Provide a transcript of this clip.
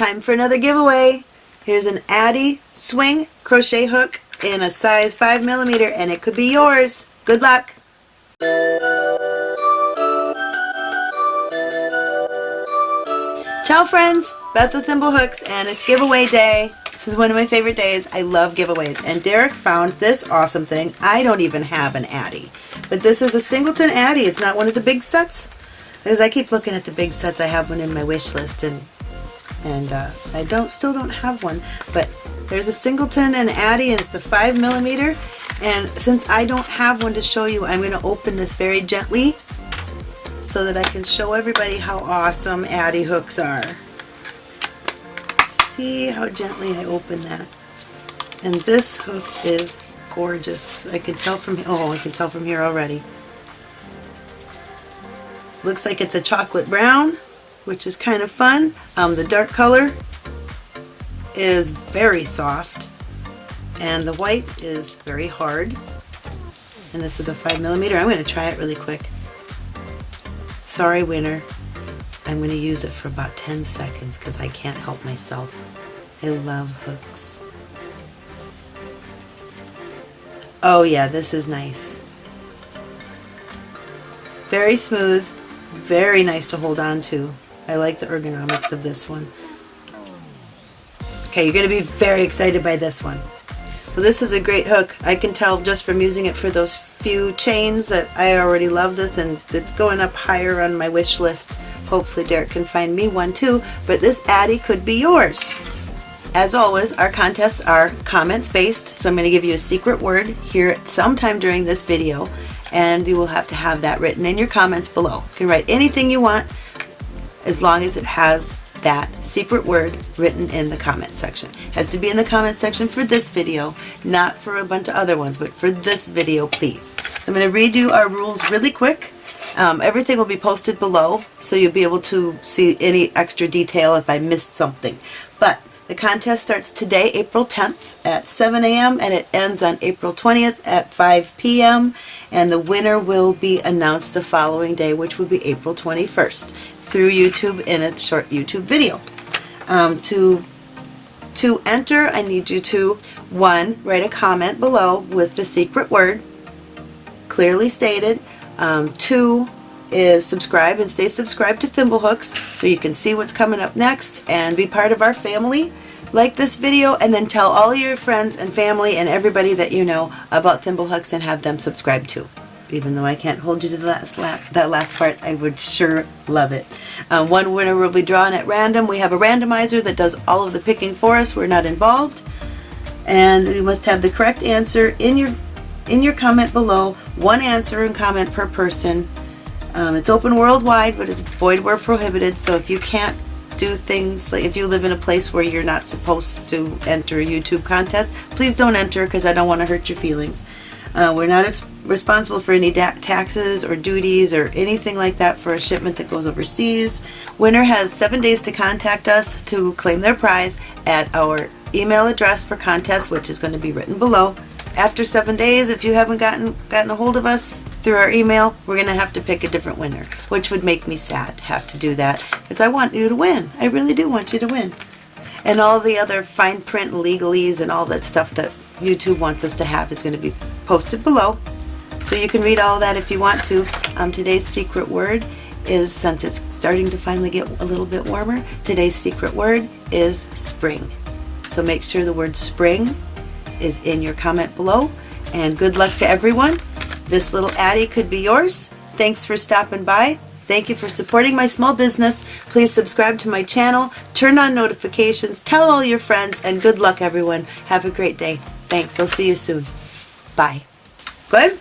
time for another giveaway. Here's an Addi swing crochet hook in a size 5 millimeter, and it could be yours. Good luck! Ciao friends, Beth with Thimblehooks and it's giveaway day. This is one of my favorite days. I love giveaways and Derek found this awesome thing. I don't even have an Addi, but this is a Singleton Addi. It's not one of the big sets because I keep looking at the big sets. I have one in my wish list and and uh, I don't still don't have one, but there's a Singleton and Addi and it's a 5 millimeter. And since I don't have one to show you, I'm going to open this very gently so that I can show everybody how awesome Addi hooks are. See how gently I open that. And this hook is gorgeous. I can tell from, oh, I can tell from here already. Looks like it's a chocolate brown, which is kind of fun. Um, the dark color is very soft and the white is very hard. And this is a 5 millimeter. I'm going to try it really quick. Sorry, winner. I'm going to use it for about 10 seconds because I can't help myself. I love hooks. Oh yeah, this is nice. Very smooth, very nice to hold on to. I like the ergonomics of this one. Okay, you're going to be very excited by this one. Well, this is a great hook. I can tell just from using it for those few chains that I already love this and it's going up higher on my wish list. Hopefully Derek can find me one too, but this Addi could be yours. As always, our contests are comments based, so I'm going to give you a secret word here sometime during this video, and you will have to have that written in your comments below. You can write anything you want as long as it has that secret word written in the comment section. Has to be in the comment section for this video, not for a bunch of other ones, but for this video, please. I'm going to redo our rules really quick. Um, everything will be posted below, so you'll be able to see any extra detail if I missed something. But the contest starts today, April 10th at 7 a.m. and it ends on April 20th at 5 p.m. and the winner will be announced the following day, which will be April 21st through YouTube in a short YouTube video. Um, to, to enter, I need you to, one, write a comment below with the secret word, clearly stated. Um, two, is subscribe and stay subscribed to Thimblehooks so you can see what's coming up next and be part of our family. Like this video and then tell all your friends and family and everybody that you know about Thimblehooks and have them subscribe too even though I can't hold you to the last that last part, I would sure love it. Um, one winner will be drawn at random. We have a randomizer that does all of the picking for us. We're not involved. And you must have the correct answer in your in your comment below. One answer and comment per person. Um, it's open worldwide, but it's void where prohibited. So if you can't do things, like if you live in a place where you're not supposed to enter a YouTube contest, please don't enter because I don't want to hurt your feelings. Uh, we're not responsible for any taxes or duties or anything like that for a shipment that goes overseas. Winner has seven days to contact us to claim their prize at our email address for contest, which is going to be written below. After seven days, if you haven't gotten gotten a hold of us through our email, we're going to have to pick a different winner, which would make me sad to have to do that because I want you to win. I really do want you to win. And all the other fine print legalese and all that stuff that YouTube wants us to have is going to be posted below. So you can read all that if you want to. Um, today's secret word is, since it's starting to finally get a little bit warmer, today's secret word is spring. So make sure the word spring is in your comment below. And good luck to everyone. This little Addi could be yours. Thanks for stopping by. Thank you for supporting my small business. Please subscribe to my channel, turn on notifications, tell all your friends, and good luck everyone. Have a great day. Thanks. I'll see you soon. Bye. Good?